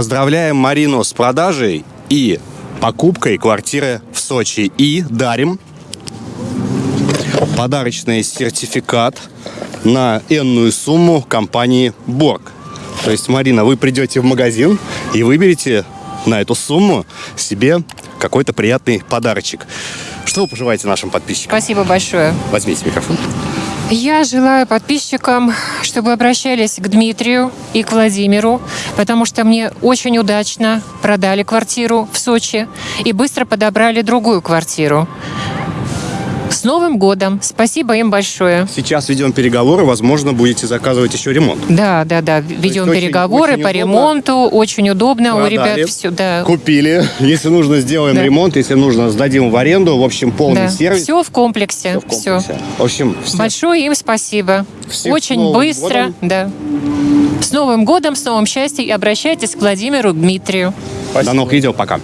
Поздравляем Марину с продажей и покупкой квартиры в Сочи. И дарим подарочный сертификат на энную сумму компании Борг. То есть, Марина, вы придете в магазин и выберете на эту сумму себе какой-то приятный подарочек. Что вы пожелаете нашим подписчикам? Спасибо большое. Возьмите микрофон. Я желаю подписчикам, чтобы обращались к Дмитрию и к Владимиру, потому что мне очень удачно продали квартиру в Сочи и быстро подобрали другую квартиру. С Новым годом! Спасибо им большое. Сейчас ведем переговоры, возможно, будете заказывать еще ремонт. Да, да, да. Ведем очень- переговоры очень по удобно. ремонту. Очень удобно. У Продали, ребят все, да. Купили. Если нужно, сделаем Да. ремонт. Если нужно, сдадим в аренду. В общем, полный да. сервис. Все в комплексе. Всё в комплексе. В общем, все- Большое им спасибо. Всех Очень быстро, годом. да. С Новым годом, с новым счастьем. И обращайтесь к Владимиру Дмитрию. до новых видео. Пока.